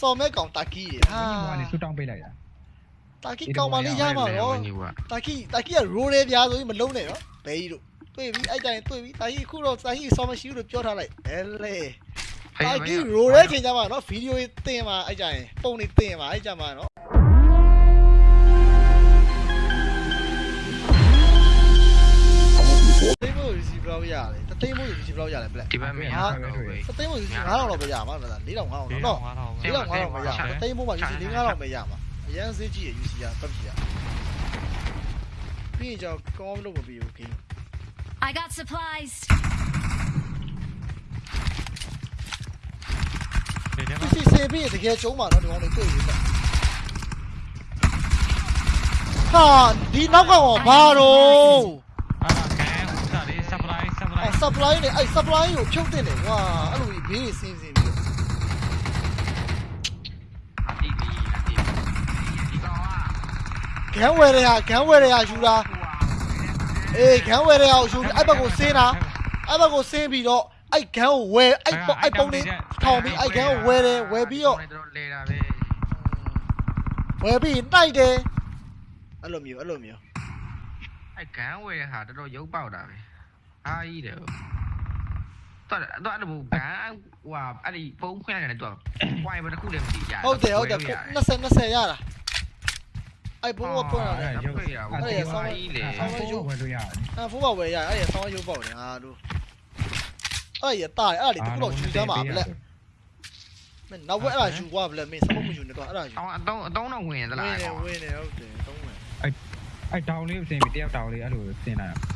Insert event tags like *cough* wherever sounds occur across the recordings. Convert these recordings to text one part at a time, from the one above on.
စော်မဲကောင်တာကီဟာဝင်းကြီးကနေဆူတောင်းပေးလိုက်တာတာကီကောင်မလေးရမှာတော့ဝင်ကြီးကတာကီတာကီကရိုးရဲပြားဆိုပြီးမလုံးနဲ့နော်ဘဲကြီးတို့တွေ့ပြီအဲ့တိုင်းတွေ့ပြီတာကီခုတော့တာကီစော်မရှိဘူးလို့ပြောထားလိုက်ဘဲလေတာကီရိုးရဲချိန်ကြမှာနော်ဗီဒီယိုတင်မှာအဲ့ကြရင်ပုံနေတင်မှာအဲ့ကြမှာနော် သိဖို့ receive ဘယ်လောက်ရလဲတသိဖို့ receive ဘယ်လောက်ရလဲဘလက် ဒီဘက်မရတော့ဘူး တသိဖို့ receive 9000တော့ပဲရမှာမလား4000 5000တော့နော် 5000 ၄000 5000ပဲရမှာတသိန်းမိုးမှာ UC ၄ 5000ပဲရမှာအရန်ဈေးကြီးရ UC ရပတ်ပြီရပြီးရင်ကြောင့်ကောင်းလို့မပြီးဘူး game I got supplies. ဒီထဲမှာ PC စင်ပြီးရင်တကယ်ကျုံးမှာနော်ဒီကောင်တွေတွေ့ပြီဟာဒီနောက်ကရောဘာတော့ supply အဲ supply နဲ့အဲ supply ကိုဖြုတ်တင်တယ်ကွာအဲ့လိုဘေးစင်းစင်းပြီးအတီးဒီအတီးဒီကောင်ကဂန်ဝယ်ရဂန်ဝယ်ရယူတာအေးဂန်ဝယ်ရအောင်ယူအဲ့ဘက်ကိုစင်းတာအဲ့ဘက်ကိုစင်းပြီးတော့အဲ့ဂန်ကိုဝယ်အဲ့ပုံအဲ့ပုံလေးထောင်ပြီးအဲ့ဂန်ကိုဝယ်တယ်ဝယ်ပြီးတော့တို့လေတာပဲဝယ်ပြီးတိုက်တယ်အဲ့လိုမျိုးအဲ့လိုမျိုးအဲ့ဂန်းဝယ်ဟာတော်တော်ရုပ်ပေါက်တာပဲ အားကြီးတယ်တော့တော့အဲ့လိုဂန်းဟိုဟာအဲ့ဒီဖုန်းဖွင့်ရတယ်တော့ဝိုင်ဘတစ်ခုလည်းမသိကြဟုတ်တယ်ဟုတ်တယ်20 20ရတာအဲ့ဘိုးကပွင့်လာတယ်ရုပ်ဖွင့်ရဘူးအဲ့ဆောင်းကြီးလေဆောင်းရုပ်ဝယ်လို့ရတယ်အဲ့ဘိုးကဝယ်ရအဲ့ရဆောင်းရုပ်ပေါက်တယ်ဟာတို့အဲ့ရတာအဲ့လေတခုတော့ယူသားမှာဗလက်မင်းနောက်ဘက်အဲ့ဒါယူသွားဗလက်မင်းစမမယူနေတော့အဲ့ဒါယူအောင်းအတုံးအတုံးတော့ဝင်သဝလားင်းနေဝင်းနေဟုတ်တယ်သုံးမယ်အဲ့တောင်လေးကိုစင်ပြီးတယောက်တောင်လေးအဲ့လိုစင်လာဒီပေါ်မှာတော့ရှိရနော်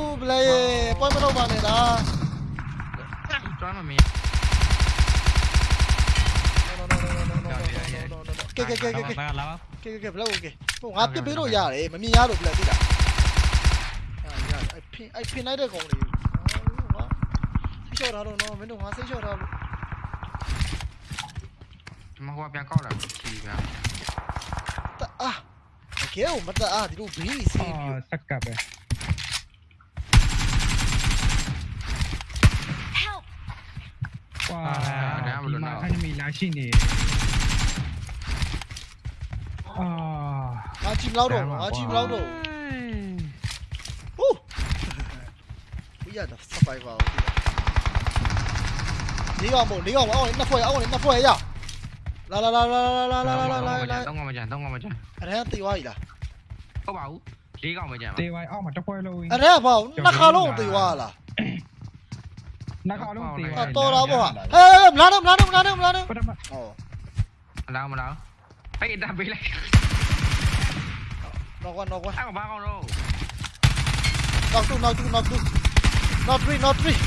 ပလဲရေပွိုင်းမတော့ပါနဲ့လား Trói mà mẹ. ကဲကဲကဲကဲကဲကဲလာပါလာပါကဲဘလောက်โอเคဟိုငါပစ်ပေးလို့ရတယ်မမြင်ရလို့ဘလက်သိတာဟာရအဖင်အဖင်လိုက်တဲ့ကောင်လေးဟောဆိတ်ချော်ထားတော့နော်မင်းတို့ငါဆိတ်ချော်ထားလို့ဒီမှာဟိုကပြန်ကောက်လာပြီချီပြန်တအားကဲဟိုမတအားဒီလိုဘေးစီးပြီး စက်ကပ်ပဲ ဒီမှာ enemy လာရှိနေအာ ငါကြည့်မလောက်တော့ငါကြည့်မလောက်တော့ဟူးဝီရတာ survivor နေကောင်မို့နေကောင်အောင်းနေနှစ်ဖွဲ့အောင်းနေနှစ်ဖွဲ့ရလာလာလာလာလာလာလာလာလာ တော့ငါမကြမ်းတော့ငါမကြမ်း အဲ့ဒါတေးသွားပြီလား ဟုတ်ပါဘူးလေးကောင်မကြမ်းပါ တေးဝိုင်အောက်မှာတစ်ပွဲလုံး အဲ့ဒါဘာနှစ်ခါလုံးတေးသွားလား നക്കോടോ ഏയ് ബ്ലാഡ് ബ്ലാഡ് ബ്ലാഡ് ബ്ലാഡ് ഓ lao mà đâu ấy đạp bị lại nó qua nó qua ăn ba con rồi nó tu nó tu nó tu nó three nó three.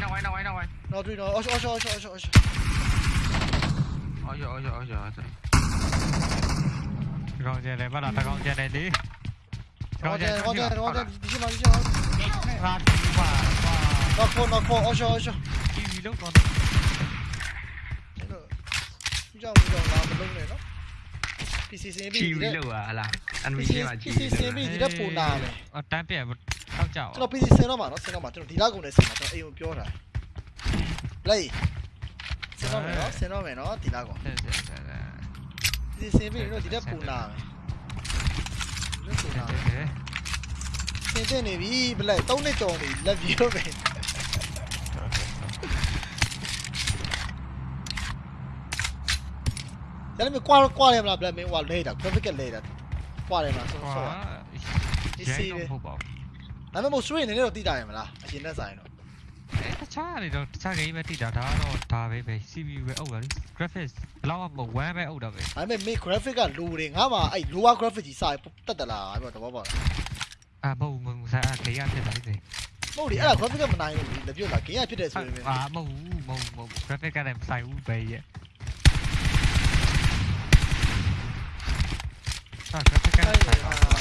Nó ngoài nó ngoài nó ngoài nó three nó ôi ôi ôi ôi ôi ôi ôi. Ôi ôi ôi con chơi này bắt đầu ta con chơi này đi con chơi con chơi con chơi 어디 만져 나코 나코 어셔 어셔 이 위령 건 Chúng ta bây giờ là một lông này đó PCCB gì đấy PCCB gì đó phù nà này Ờ, tan bẻ một cao chảo Chứ nó PCC nó mà nó sẽ nó mà Chứ nó thì đã cũng để xử mà cho AOP cho Sẽ nó mẹ sẽ nó mẹ nó thì đã PCCB nó thì đã phù nà này phù nà တင်တင်နေပြီဘလက်၃နှစ်ကျော်နေလက်ပြီးတော့ပဲဒါလည်းကွာကွာရမလားဘလက်မင်းဟိုလဲတာ graphic ကလဲတာကွာရမလားဆိုတော့ဒီစီတယ်ဒါမှမဟုတ် stream နေနေတော့တိတာရမလားအရင်နဲ့ဆိုင်တော့အဲတခြားနေတော့တခြား game ပဲတိတာဒါကတော့ဒါပဲပဲ CPU ပဲအုပ်တာလေ graphics ဘလောက်မှ1ပဲအုပ်တာပဲဒါပေမဲ့ me graphic ကလိုတယ်ငါမှအဲ့ lower graphic ကြီးစာတက်တလားအဲ့တော့တဘောပေါက်လား အာမဟုတ်ဘူးဆိုင်အခေရဖြစ်တာလေ မဟုတ်လေအဲ့ဒါ graphic ကမနိုင်ဘူးလေပြတ်လာ game ရဖြစ်တယ်ဆိုရင် အာမဟုတ်ဘူးမဟုတ် graphic ကလည်းမဆိုင်ဘူးပဲရဲ့ဟာ graphic ကလည်းမဆိုင်ပါဘူး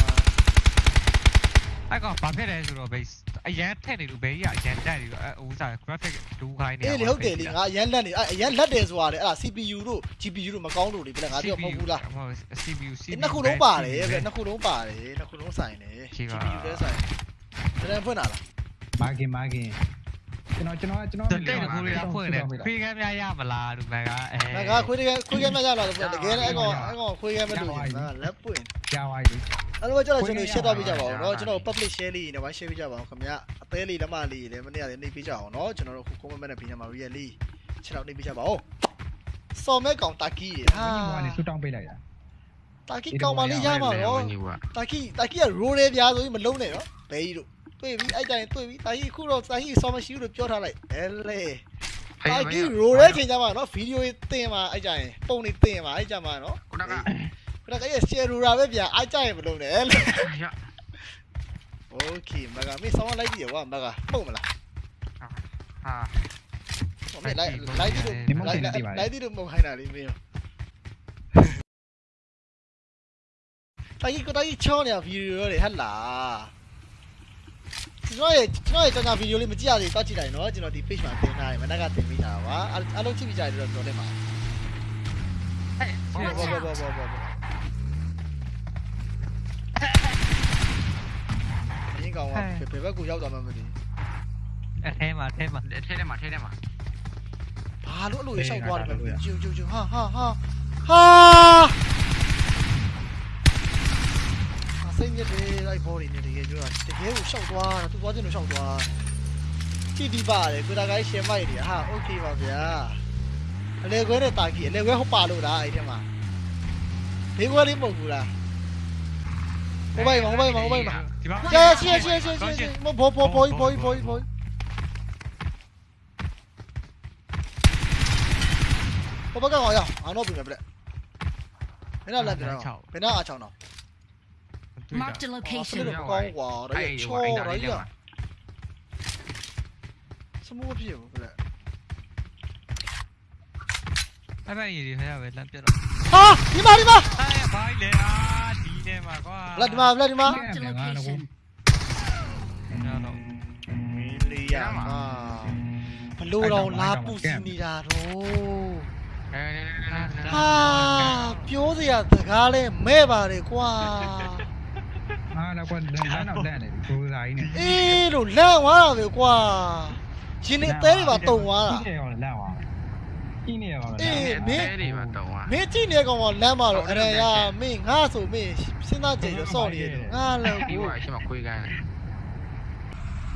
အဲ့ကောင်ဘာဖြစ်လဲဆိုတော့ base အရန်ထက်နေလို့ဘေးကြီးကအရန်တက်နေလို့အဲဥစား graphic ဒူးခိုင်းနေအေးလေဟုတ်တယ်လေငါအရန်လက်နေအဲ့အရန်လက်တယ်ဆိုတာလေအဲ့ဒါ CPU တို့ GPU တို့မကောင်းလို့လေပြလဲငါပြောမဟုတ်ဘူးလားဟုတ် CPU CPU နှစ်ခုလုံးပါတယ်ပြနှစ်ခုလုံးပါတယ်နှစ်ခုလုံးဆိုင်တယ် GPU လည်းဆိုင်တယ်ဒါလည်းဖွင့်တာလားမာကင်မာကင်ကျွန်တော်ကျွန်တော်ကျွန်တော်တဲ့တဲ့ကိုရီးယားဖွင့်တယ်ခွေးကမ်းများရမလားလူမကအဲငါကခွေးတကယ်ခွေးကဲမရလာလို့တကယ်လည်းအဲ့ကောင်အဲ့ကောင်ခွေးကဲမလို့ငါလက်ပွင့်ကြားသွားပြီ အဲ့လိုကျွန်တော်ကျွန်တော် share တော့ပြကြပါဦးเนาะကျွန်တော် public share လေးနဲ့ဝိုင်း share ပြကြပါဦးခင်ဗျအသေးလေးလက်မလေးလည်းမနေ့ကလည်းနေပြကြအောင်เนาะကျွန်တော်တို့ခု comment နဲ့ပြီးနေမှာ really ချက်တော့နေပြကြပါဦးစော်မဲကောင်တာကီဟာ ဘင်းဘောကနေဆူတောင်းပေးလိုက်တာ တာကီကောင်မလေးရမှာเนาะ ညီက တာကီတာကီက roll လေးပြားဆိုပြီးမလုံးနဲ့เนาะဘဲကြီးတို့တွေ့ပြီအဲ့တိုင်းတွေ့ပြီတာကီခုတော့တာကီစော်မရှိဘူးလို့ပြောထားလိုက်အဲလေတာကီ roll လေးချိန်ကြမှာเนาะဗီဒီယိုတင်မှာအဲ့ကြရင်ပုံနေတင်မှာအဲ့ကြမှာเนาะ ခုနက ခဏကရဲ့ share ရပဲဗျာအားကြရင်မလုံးနဲ့လေရ Okay မကမေးဆောင်းလိုက်ပြီကွာမကပုံမလားဟာဟိုမေးလိုက်လိုက်ဒီလိုလိုက်လိုက်ဒီလိုမခိုင်းတာလေးမေးရောတိုင်ကိုတိုင်ချောင်းနေဗီဒီယိုတွေဟတ်လားကျွန်တော်ရဲ့ကျွန်တော်ရဲ့ကျွန်တော်ဗီဒီယိုလေးမကြည့်ရသေးတော့ကြည့်လိုက်နော်ကျွန်တော်ဒီ page မှာတင်ထားတယ်မနက်ကတင်ပေးထားတာပါအားလုံးကြည့်ပြီးကြတယ်တော့ပြောတယ်မှာဟဲ့ဘောဘောဘောဘောဘော ကောင်ကဘယ်ဘက်ကိုရောက်သွားမှမသိ အဲထဲမှာထဲမှာ ထဲထဲမှာထဲထဲမှာ ဘာလို့အဲ့လိုရှောက်သွားတယ်လဲဂျူဂျူဂျူဟာဟာဟာဟာစိတ်ညစ်တယ်လိုက်ဘော်ဒီနေတကယ်ပြောတာတကယ်ကိုရှောက်သွားတာသူသွားခြင်းလို့ရှောက်သွားကြည့်ဒီပါတယ်ကိုတာကိုင်းရှယ်မိုက်တယ်ဟာโอเคပါဗျာအလေခွဲနဲ့တာကြီးအလေခွဲဟုတ်ပါလို့လားအဲ့ထဲမှာဘေးခွဲလေးမဟုတ်ဘူးလား 我买嘛，我买嘛，我买嘛。呀，谢谢谢谢谢谢谢谢，摸摸摸摸一摸一摸一摸。我刚刚好呀，啊，那边别别嘞。别拿那边了，别拿阿朝了。Mark the location。别拿我了，哎呦，哎呀，什么屁皮毛，别。拜拜，你别了，别了。啊，你妈，你妈。哎呀，了。 င်းလေအာဒီထဲမှာကွာဘလက်ဒီမှာဘလက်ဒီမှာ Marked a location. ကျွန်တော်မင်းလေးရမှာဘလို့တော့လာပူစီနေတာတော့အဲဟာပြောစရာစကားလဲမဲ့ပါတယ်ကွာအာတော့ကွာလမ်းနောက်လမ်းနေပြီကိုယ်စားကြီးနေအေးလို့လန့်သွားတာပဲကွာရှင်နေအသေးတွေပါတုံသွားတာ ကြီးနေရောလမ်းသွား ကြီးနေရောလမ်းအေးအဲဒီမှာတော့ဟာမင်းကြည့်နေကောင်ကလမ်းမှာတော့အရရမင်းငါဆိုမင်းစဉ်းစားကြည့်ရစော့နေတယ်ငါလည်းဒီကိုကရှိမှခွေးကန်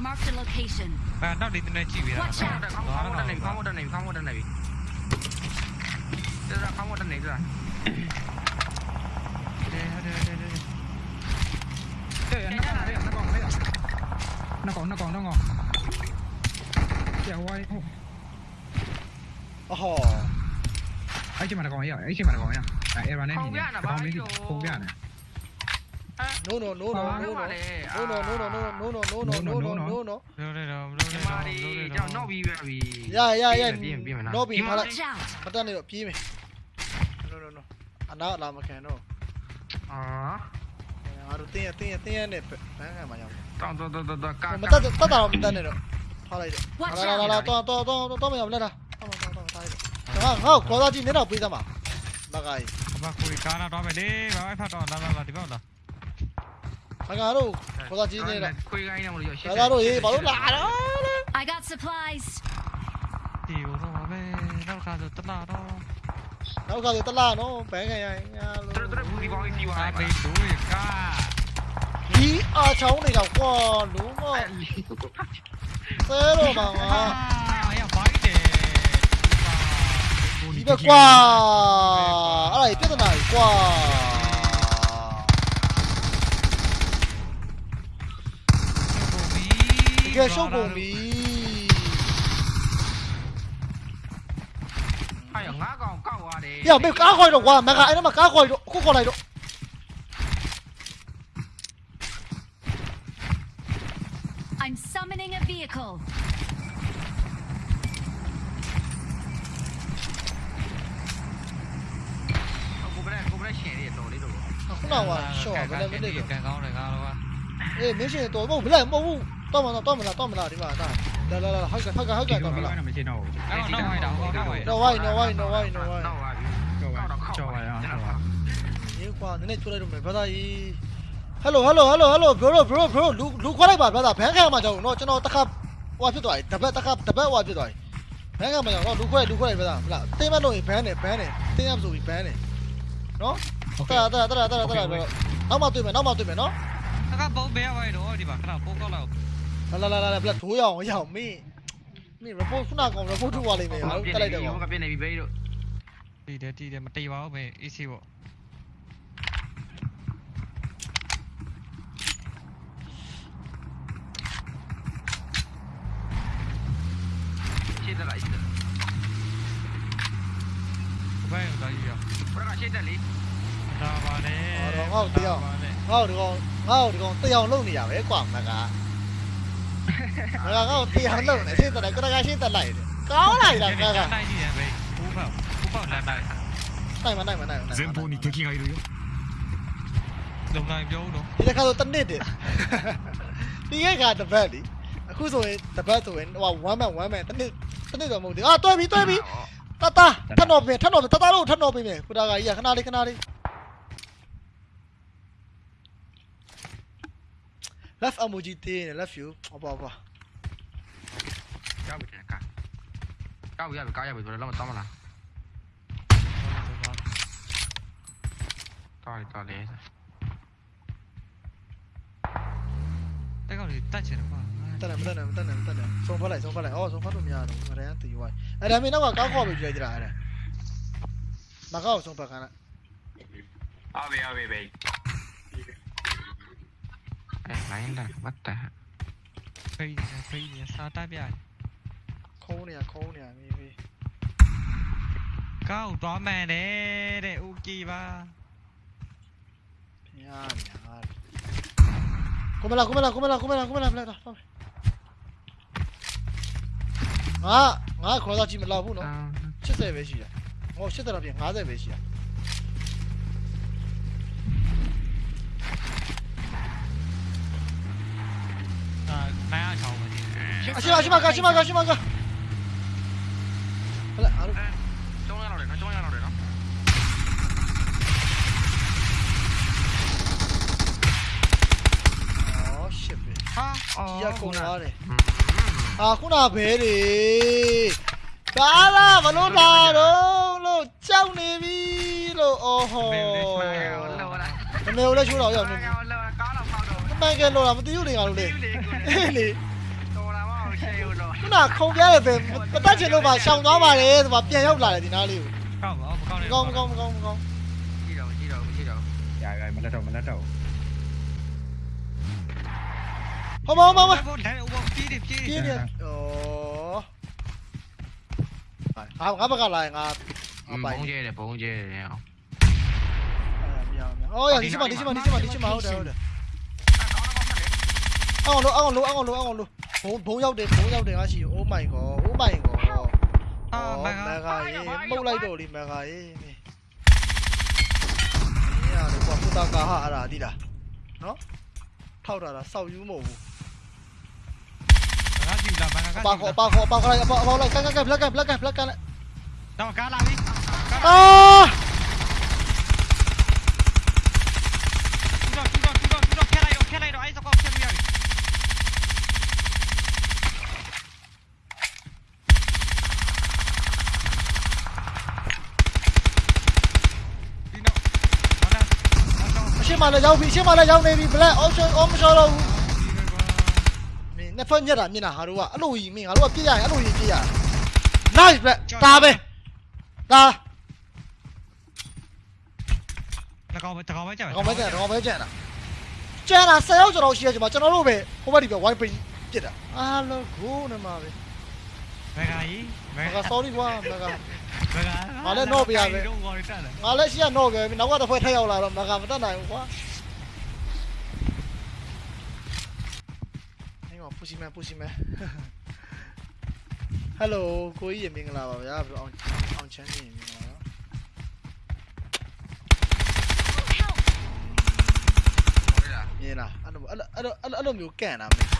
Marked a location. အဲနောက်ဒီနေ့ကြည့်ပြီးတာ Watch out. ခေါင်းမတက်နေခေါင်းမတက်နေခေါင်းမတက်နေပြီဒါခေါင်းမတက်နေကြလားတယ်တယ်တယ်တယ်အေးနှစ်ကောင်လေးနှစ်ကောင်လေးနှစ်ကောင်နှစ်ကောင်နှစ်ကောင်ကျော်ဝိုင်းဟုတ် အဟောအဲ့ချိန်မှာတစ်ကောင်ရအဲ့ချိန်မှာတစ်ကောင်ရအဲ့အဲ့ရနေပြီကောင်မင်းပုံပြနေ no no no no no no no no no no no no no no no no no လို့တယ်တော့လို့ညီတယ်မတော့လေးလို့တယ်ကြောတော့င်တော့ပြီးပြီရရရပြင်ပြင်မလားတော့ပြီးမလား Watch out. မတက်နေတော့ပြေးမယ် no no no အနာလာမခံတော့အာငါတို့တင်းရတင်းရတင်းရနဲ့ဘန်းကမှရောက်တောင်းတော့တော့တော့ကာမတက်တက်တာတော့မတက်နေတော့ထားလိုက်တော့ Watch လာလာ out. လာတော့တော့တော့တော့မရဘူးလားတော့တော့တော့ không, ha có ra chi thế nào bây giờ mà. Bà gái bà cùi cá nào đó về đi bà ấy phát đòn là là thì bao là. Anh ra đâu có ra chi thế nào cùi cái nào mà được rồi ra rồi bảo lúc lạ đó. I got supplies. Tiểu nó mà về đâu cả rồi tất là đó đâu cả rồi tất là nó bé ngày này tôi tôi cũng đi vào đi vào ai bên đuổi cả đi ở cháu này gặp con đúng không? Thế rồi mà. *laughs* qua Ở này tiếp này qua Ghê sâu bù mì Ghê mấy cá khôi rồi, quá Mẹ gái nó mà cá khôi rồi, cô khô này đồ. အောင်ပါရှော့ဘယ်နဲ့မနစ်ကန်ကောင်းတယ်ကားတော့အေးမင်းရှင်တော်မဟုတ်ဘလက်မဟုတ်ဘူးတော့မလားတော့မလားတော့မလားဒီမှာဒါလာလာလာဟုတ်ကဲ့ဟုတ်ကဲ့ဟုတ်ကဲ့တော့မလားမရှိတော့ဘူးအဲ့တော့နောက်ဟိုက်တာဟိုတော့ဟိုက် no why no why no why no why နောက်ပါပြီကြောက်ပါကြောက်ပါရအောင်ကြောက်ပါရေကွာနည်းနည်းချိုးလိုက်တော့မယ်ဘာသာကြီး hello hello hello hello bro bro bro လူလူခွာလိုက်ပါဗျာဘန်းခံမှာကြောက်တော့ကျွန်တော်တခါဟိုဖြစ်သွားပြီတပတ်တခါတပတ်ဟိုဖြစ်သွားပြီဘန်းခံမှာကြောက်တော့လူခွဲလူခွဲဗျာမလားတင်းမလို့ရင်ဘန်းတယ်ဘန်းတယ်တင်းရမဆိုပြီးဘန်းတယ် No? tớ tara, tớ tara, tớ bro. Nó mà tụi mày, nó mà tụi mày nó. Các bố bé vậy đó đi vào cái nào bố có nào Là là là là là thú dòng, dòng mi. Mi bố cũng nào còn bố chú vào đi mày, cái này được. Không có bên này bị bay rồi Đi đây đi đây mà tay báo về easy bộ. Chết lại. ဘူးပဲ AC ပေါ့ ရှေ့တက်လိုက်ရှေ့တက် ဘယ်ရောက်ကြီးရ ဘရကရှေ့တက်လေ ဒါပါလေ ငါ့ကိုဒီကောင်ငါ့ကိုဒီကောင်တရားလုံနေရပဲကွာမကငါကငါ့ကိုတရားလုံနေရှင်းတယ်ကရကရှင်းတက်လိုက်တယ်ကောင်းလိုက်တာငါက နိုင်ကြည့်တယ်ပဲဘူးပေါ့ဘူးပေါ့လမ်းတိုင်း နိုင်မနိုင်မနိုင်မနိုင် 前方に敵がいるよ လုံနိုင်ပြောဦးတော့ ဒီတစ်ခါတော့တနစ်တယ်ဒီရဲ့ကတပတ်လीအခုဆိုရင်တပတ်ဆိုရင်ဟို1 man 1 man တနစ်တနစ်တော့မဟုတ်ဘူးအာတွဲပြီတွဲပြီ 따따 탄 없네 탄 없네 따따로 탄 없네 그다가 야 그나리 그나리 left emoji tê left you opa opa cao bị cái cao cao bị cao bị cao bị rồi lắm mà tao mà Ta to đi ta đi thế còn thì tắt chuyện rồi Mtana, mtana, mtana, mtana. Sono falai, sono falai. Oh, sono fatto miano. Variante di guai. E da me non va a copia di tirare. Ma cosa sono pagana? Ave, ave, vei. Cái này là bắt tả Cây nhà, cây nhà, sao ta biết Khô nè, khô nè, mi mi Cao, đó mẹ nè, để Uki ba Nhà, nhà Cúmela, cúmela, cúmela, cúmela, cúmela, cúmela, cúmela 啊，我ငါခေါ်သားကြည့်မ色那边က်ဘူးနော်70ပဲရှိတာဟော70လောက်ပြင်50ပဲရှိတာ တော့ငါငါခေါ်တော့ကြည့်မလောက်ဘူးနော်80ပဲရှိရဟော80တော့ပြင်50ပဲရှိရအာနိုင်အောင်ချောင်းပဲဒီအရှိမအရှိမကရှိမကရှိမကဟလာအားလုံးကျုံးရတော့တယ်နော်ကျုံးရတော့တယ်နော်အော် shit ပဲဟာအော်ကြီးရကုန်သွားတယ်အာခုနဘဲတွေကားလာမလို့တာတော့လို့ကြောက်နေပြီလို့အော်ဟောမေလေးမှာလောလာမမေကိုလည်းချိုးတော့ရောက်နေပြီလောလာကားတော့ဖောက်တော့အမှန်ကလို့တာမသိဘူးလေငါတို့လေအေးလေတော်လာမအောင်ရှေ့ဦးတော့ခုနခုံပြရဲပဲမတတ်ချင်လို့ပါရှောင်သွားပါတယ်ဆိုပါပြန်ရောက်လာတယ်ဒီနားလေးကိုကောက်ပါမကောက်မနဲ့ကောင်းမကောင်းမကောင်းမကောင်းကြည့်တော့ကြည့်တော့ကြည့်တော့ရရမလက်တော့မလက်တော့ 어머 어머 어머 kia kìa ồ. Ngáp ngáp cái này ngáp ngáp không chơi à, à, ờ, được không chơi được nhau ôi đi xem mà đi xem mà đi xem đi xem được được. ăn ngon luôn ăn ngon luôn ăn ngon luôn ăn ngon luôn bốn bốn nhau đến bốn nhau đến là chỉ ô mày có ô mày có. Ô mày cái mâu lấy đồ à, đi mày cái này, được quả phụ ta cả hạ là đi đã nó thâu ra là sau yếu mồm bawah bawah bawah bawah bawah bawah bawah bawah bawah bawah bawah bawah bawah bawah bawah bawah bawah Siapa nak jauh? Siapa nak jauh? Nabi Black. Om Shalom. လက်ကန်ဘလက်ကန်ဘလက်ကန်လိုက် တော့ကားလာပြီ အာ တူတော့တူတော့တူတော့တူတော့ခဲလိုက်တော့ခဲလိုက်တော့အဲ့စကောက်ခဲလို့ရပြီဒီတော့ဘာလဲဘာတော့ အရှင်းမလည်းရောက်ပြီအရှင်းမလည်းရောက်နေပြီဘလက်အော်ရှောအော်မရှောတော့ဘူးမင်းနှစ်ဖက်ညက်တာမြင်တာဟာတို့ကအဲ့လိုကြီးမင်းငါတို့ကပြစ်ရရင်အဲ့လိုကြီးပြစ်ရ nice ဘလက်ဒါပဲဒါ တကောင်ပဲတကောင်ပဲကြာ ကောင်ပဲကျန်ကောင်ပဲကျန်တာကျန်တာ10ရောက်ကျွန်တော်ရှိရကျွန်တော်ကျွန်တော်တို့ပဲဟိုဘက်ဒီပဲ wine pin ပြစ်တာအားလုံးကိုနေမှာပဲ မဂါကြီးမ မ ဂါ က sorry ကွာမက မဂါ ငါလည်းတော့ပြရပဲ တော့ဝါရတက်တယ် ငါလည်းရှိရတော့ခဲ့ပြီနောက်ကတစ်ဖွဲ့ထက်ရောက်လာတော့မကမတတ်နိုင်ဘူးကွာ စီမဲပူစီမဲ ဟယ်လိုကိုကြီးရေမင်္ဂလာပါဗျာဘယ်လိုအောင်အောင်ချမ်းကြီးရေမင်္ဂလာပါ Help! မြင်လားအဲ့လိုအဲ့လိုအဲ့လိုအဲ့လိုမျိုးကန်တာမင်း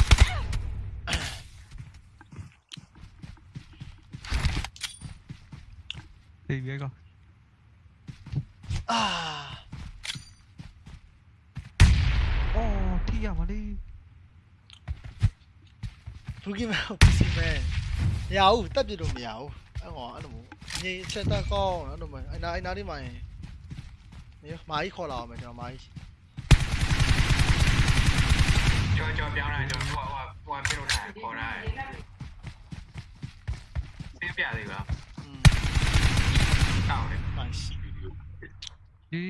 ဒီဘေးက အာ အော် ဘူကီမန်ပစီမန်မရဘူးတက်ပြလို့မရဘူးအဲ့ကောင်အဲ့လိုမျိုးငြိမ်ချက်တက်ကောင်းအဲ့လိုမျိုးအဲ့နာအဲ့နာလေးမှရင်နေမာကြီးခေါ်လာအောင်မယ်ကျွန်တော်မာကြီးကျော်ကျော်ပြောင်းလာကျော်ဟိုဟိုဟိုပြလို့တာခေါ်တာသိပြသေးပါอืมတောင်းတယ်မာကြီးဗီဒီယိုဒီ